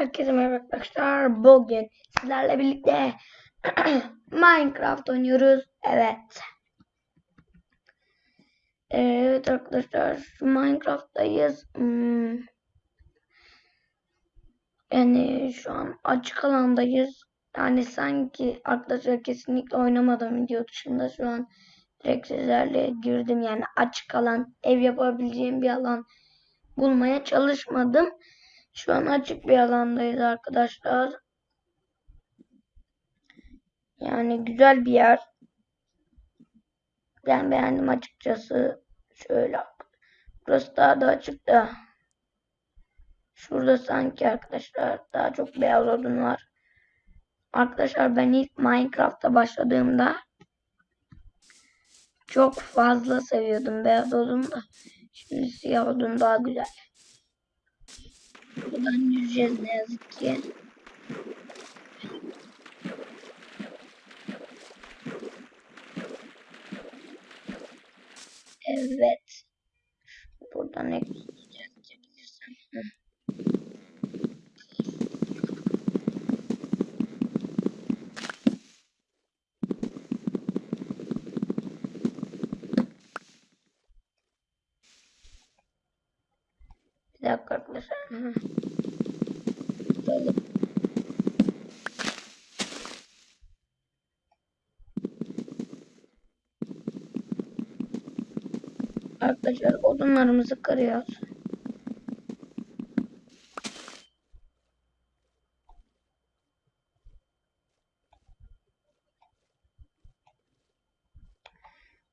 Herkese merhaba arkadaşlar. Bugün sizlerle birlikte Minecraft oynuyoruz. Evet. Evet arkadaşlar Minecraft'tayız. Hmm. Yani şu an açık alandayız. Yani sanki arkadaşlar kesinlikle oynamadım video dışında şu an direkt sizlerle girdim. Yani açık alan, ev yapabileceğim bir alan bulmaya çalışmadım. Şu an açık bir alandayız arkadaşlar. Yani güzel bir yer. Ben beğendim açıkçası. Şöyle. Burası daha da açık da. Şurada sanki arkadaşlar daha çok beyaz odun var. Arkadaşlar ben ilk Minecraft'a başladığımda çok fazla seviyordum beyaz odun da. Şimdi siyah odun daha güzel. Buradan yüzeceğiz ne yazık ki. Evet. Buradan ekleyeceğiz. Çekebilirsem. Arkadaşlar odunlarımızı kırıyoruz.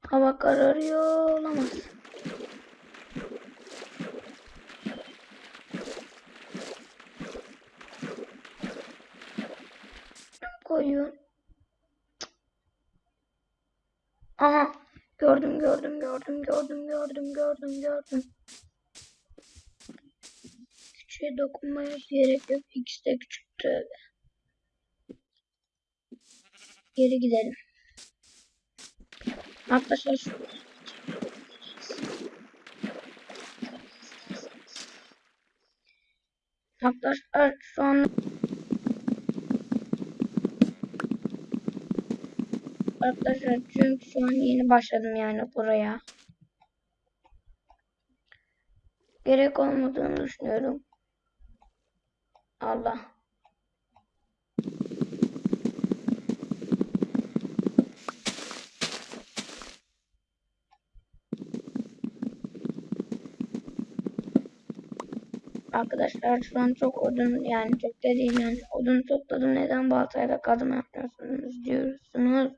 Hava kararıyor olamaz. Koyun. Aha gördüm gördüm gördüm gördüm gördüm. Küçüğe dokunmaya gerek yok. İkisi de küçüktü. Geri gidelim. Arkadaşlar şu Arkadaşlar şu an Arkadaşlar çünkü şu an yeni başladım yani buraya. Gerek olmadığını düşünüyorum. Allah. Arkadaşlar şu an çok odun yani çok da değil yani odun topladım neden baltayla kazma yapıyorsunuz diyorsunuz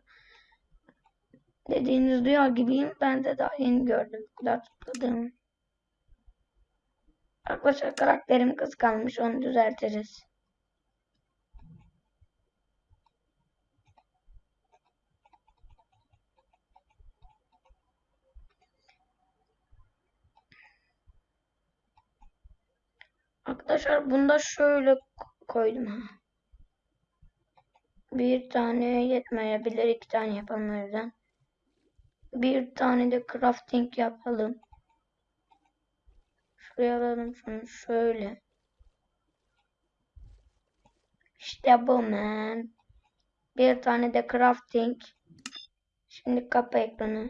dediğiniz duyar gibiyim ben de daha yeni gördüm bu kadar topladığımı. Arkadaşlar karakterim kıskanmış onu düzeltiriz. Arkadaşlar bunda şöyle koydum ha. Bir tane yetmeyebilir. iki tane yapalım o yüzden. Bir tane de crafting yapalım. Şuraya alalım şunu şöyle. İşte bu man. Bir tane de crafting. Şimdi kapa ekranı.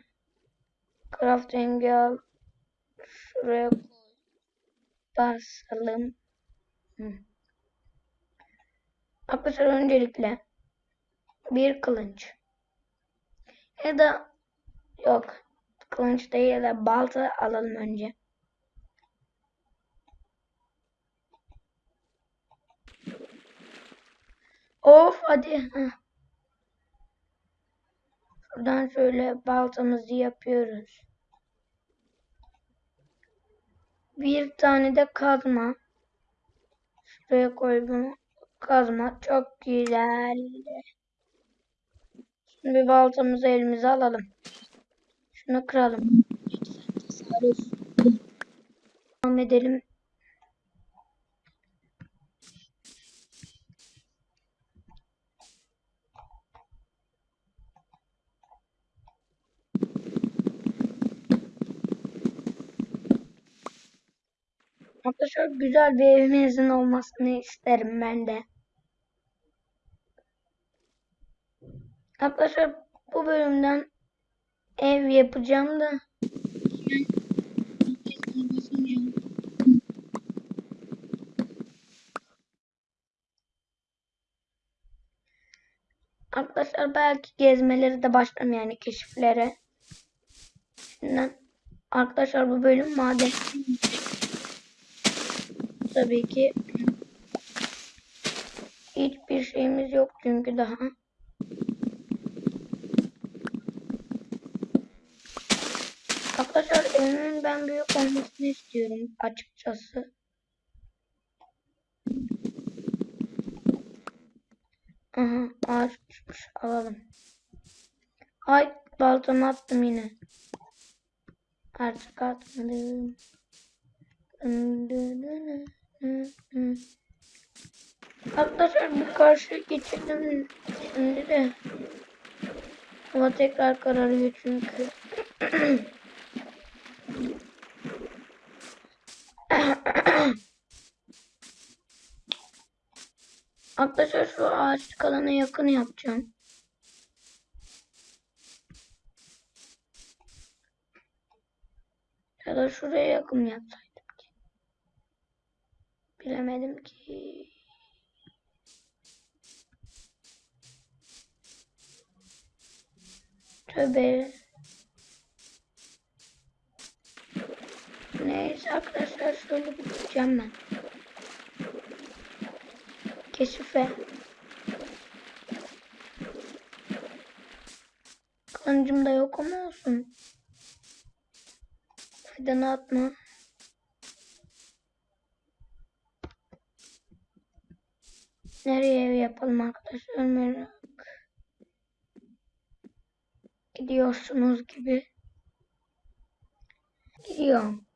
Crafting al. Şuraya. Basalım. Hı. Arkadaşlar öncelikle bir kılıç. Ya da yok kılıç değil ya da balta alalım önce. Of hadi. Heh. Şuradan şöyle baltamızı yapıyoruz. Bir tane de kazma. Şuraya koy bunu. Kazma çok güzel. Şimdi baltamızı elimize alalım. Şunu kıralım. Devam edelim. Arkadaşlar güzel bir evimizin olmasını isterim ben de. Arkadaşlar bu bölümden ev yapacağım da Arkadaşlar belki gezmeleri de başlarım yani keşiflere. Şimdiden arkadaşlar bu bölüm maden. Tabii ki hiçbir şeyimiz yok çünkü daha. Arkadaşlar evimin ben büyük olmasını istiyorum açıkçası. Aha ağaç düşmüş alalım. Ay baltamı attım yine. Artık atmadım. Arkadaşlar bu karşı geçelim şimdi de. Ama tekrar kararıyor çünkü. Arkadaşlar şu ağaçlık alana yakın yapacağım. Ya da şuraya yakın yapsaydım. Bilemedim ki. Tövbe. Neyse arkadaşlar şöyle gideceğim ben. Keşife. Kılıncım da yok ama olsun. Fidanı atma. Nereye ev yapalım arkadaşlar merak. Gidiyorsunuz gibi. Gidiyorum.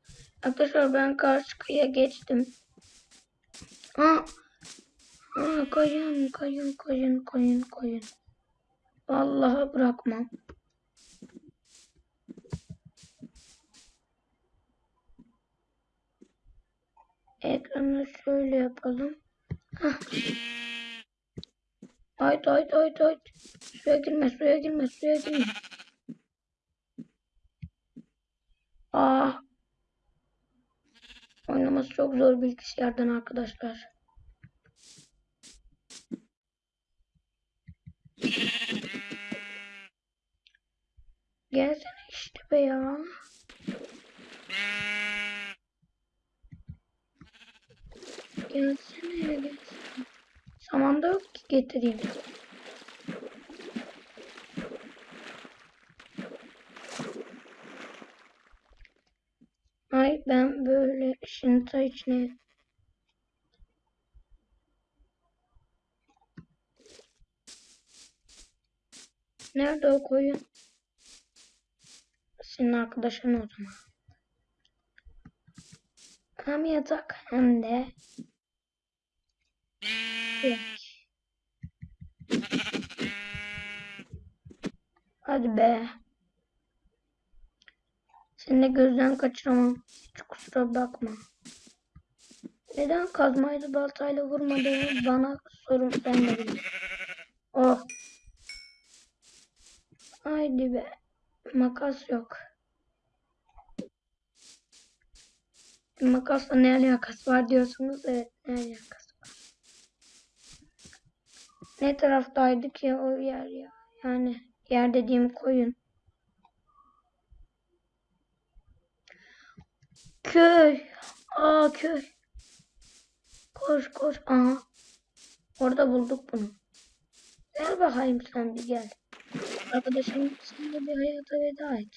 Arkadaşlar ben karşı kıyıya geçtim. Aa, aa koyun koyun koyun koyun koyun. Vallahi bırakmam. Ekranı şöyle yapalım. Hah. Haydi haydi haydi haydi. Suya girme suya girme suya girme. Ah. Oynaması çok zor bilgisayardan arkadaşlar. Gelsene işte be ya. Gelsene gelsene. Samanda yok ki getireyim. Ay ben böyle şinta içine Nerede o koyun? Senin arkadaşın o zaman. Hem yatak hem de. Hadi be. Seni de gözden kaçıramam. Hiç kusura bakma. Neden kazmayla baltayla vurmadığını bana sorun sen de bilin. Oh. Haydi be. Makas yok. Makasla ne alakası var diyorsunuz. Evet ne alakası. Ne taraftaydı ki o yer ya? Yani yer dediğim koyun. Köy. Aa köy. Koş koş. Aha. Orada bulduk bunu. Gel bakayım sen bir gel. Arkadaşım sen de bir hayata veda et.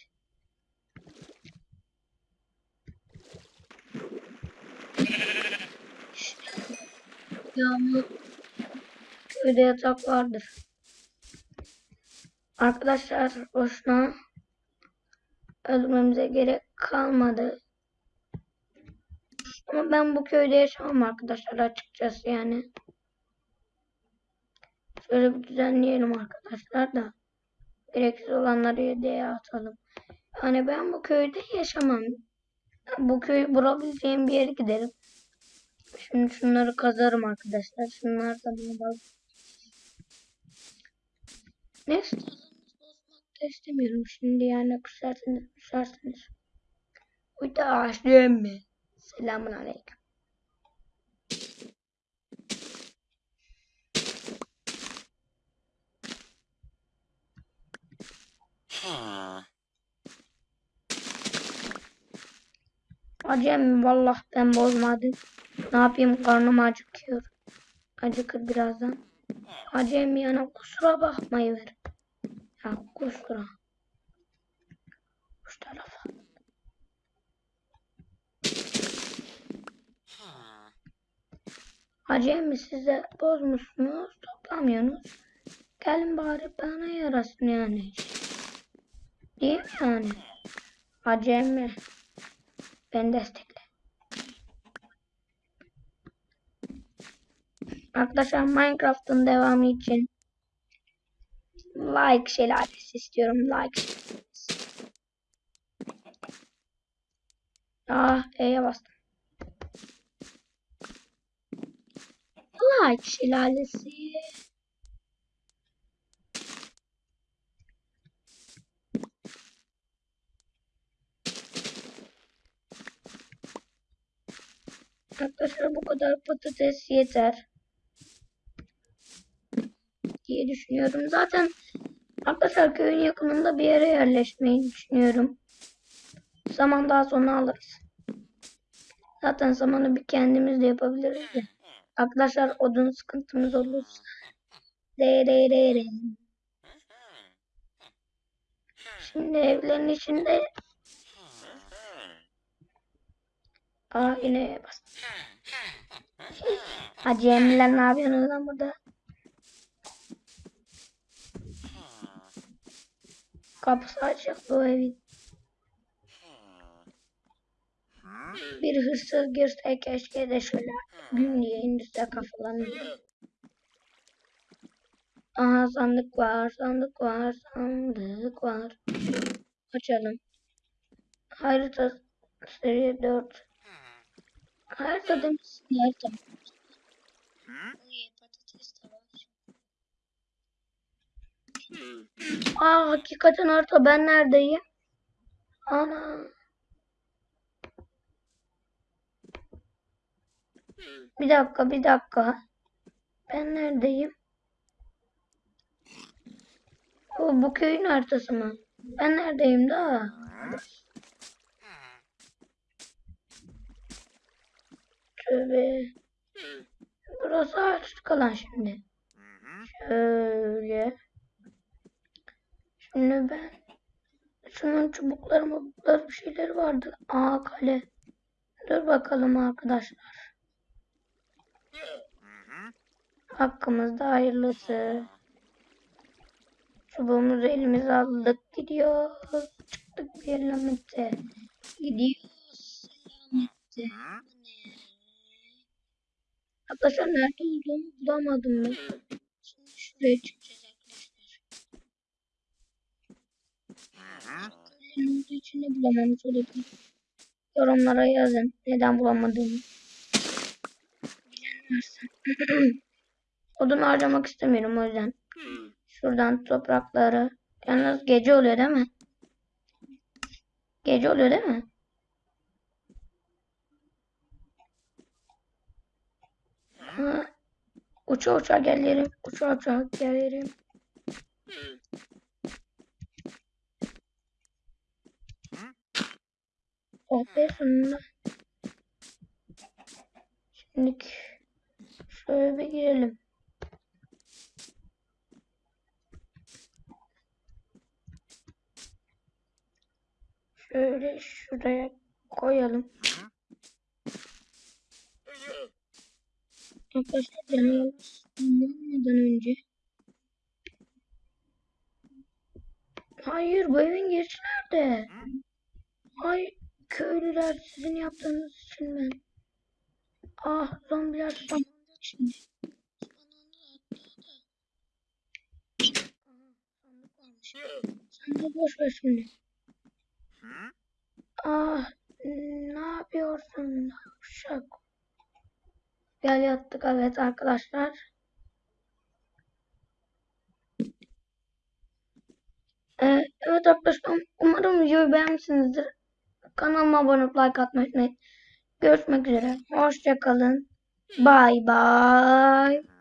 Yağmur. Köyde yatak vardır. Arkadaşlar boşuna öldürmemize gerek kalmadı. Ama ben bu köyde yaşamam arkadaşlar açıkçası yani. Şöyle bir düzenleyelim arkadaşlar da. Gereksiz olanları yedeye atalım. Yani ben bu köyde yaşamam. Bu köyü bulabileceğim bir yere giderim. Şimdi şunları kazarım arkadaşlar. Şunlar da bana bak. Neyse bozmak da istemiyorum. Şimdi yani küserseniz küserseniz. Uyda ağaçlıyım mı? Selamun aleyküm. Acem vallah ben bozmadım. Ne yapayım karnım acıkıyor. Acıkır birazdan. Acem yana kusura bakmayıver. Ya kusura. Şu tarafa. Acem mi size bozmuşsunuz toplamıyorsunuz. Gelin bari bana yarasın yani. Değil mi yani? Acem mi? Ben destekle. Arkadaşlar Minecraft'ın devamı için like şelalesi istiyorum. Like şelalesi. Ah E'ye bastım. Like şelalesi. Arkadaşlar bu kadar patates yeter. Diye düşünüyorum. Zaten arkadaşlar köyün yakınında bir yere yerleşmeyi düşünüyorum. Zaman daha sonra alırız. Zaten zamanı bir kendimiz de yapabiliriz de. Arkadaşlar odun sıkıntımız olursa. De de de de. Şimdi evlerin içinde Aa yine bastım. Hacı Emre'ler ne yapıyorsunuz lan burada? Kapısı açık bu evin. Bir hırsız girse keşke de şöyle gün diye indirse kafalarını. Aha sandık var, sandık var, sandık var. Açalım. Harita seri 4. Harita demişsin harita. İyi, patates de var. Aa hakikaten harita ben neredeyim? Ana. Bir dakika bir dakika. Ben neredeyim? Bu, bu köyün haritası mı? Ben neredeyim daha? Tövbe. Burası açık kalan şimdi. Şöyle. Şimdi ben şunun çubukları mubukları bir şeyler vardı. Aa kale. Dur bakalım arkadaşlar. Hakkımızda hayırlısı. Çubuğumuzu elimize aldık. Gidiyoruz. Çıktık bir elemete. Gidiyoruz. Arkadaşlar nerede olduğumu bulamadım ben. Şimdi şuraya çıkacağız arkadaşlar. Köylerin olduğu için de bulamamış olabilirim. Yorumlara yazın. Neden bulamadığımı. Odun harcamak istemiyorum o yüzden. Şuradan toprakları. Yalnız gece oluyor değil mi? Gece oluyor değil mi? Ha, uça uça gelirim. Uça uça gelirim. Oh be. Şimdi şöyle bir girelim. Şöyle şuraya koyalım. Arkadaşlar canımız anlamadan önce. Hayır bu evin girişi nerede? Ay köylüler sizin yaptığınız için ben. Ah zombiler spawnlanacak şimdi. Sandık varmış. Sandığı boş ver şimdi. Ah Ne yapıyorsun? Uşak. Gel yattık evet arkadaşlar. Ee, evet arkadaşlar umarım videoyu beğenmişsinizdir. Kanalıma abone olup like atmayı unutmayın. Görüşmek üzere. Hoşçakalın. Bye bye.